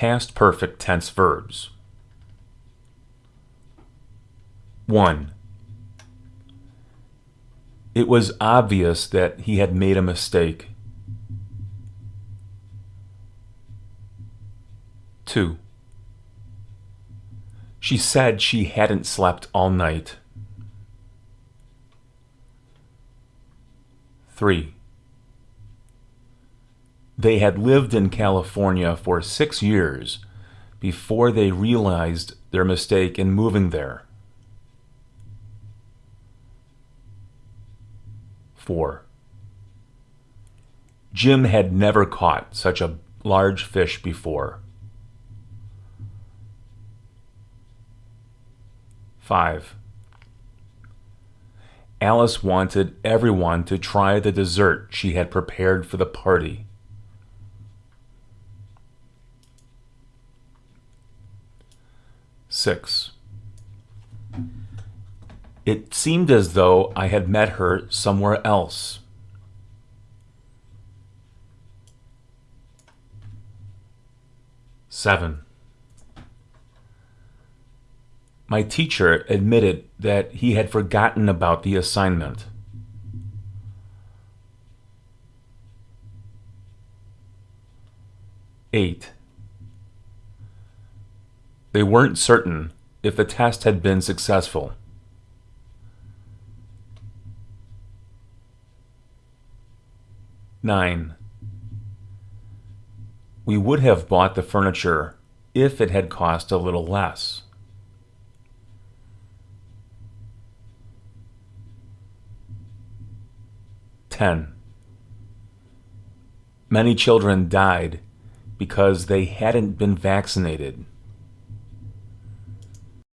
past perfect tense verbs. 1. It was obvious that he had made a mistake. 2. She said she hadn't slept all night. 3. They had lived in California for six years before they realized their mistake in moving there. 4. Jim had never caught such a large fish before. 5. Alice wanted everyone to try the dessert she had prepared for the party. Six. It seemed as though I had met her somewhere else. Seven. My teacher admitted that he had forgotten about the assignment. Eight. They weren't certain if the test had been successful. Nine. We would have bought the furniture if it had cost a little less. 10. Many children died because they hadn't been vaccinated.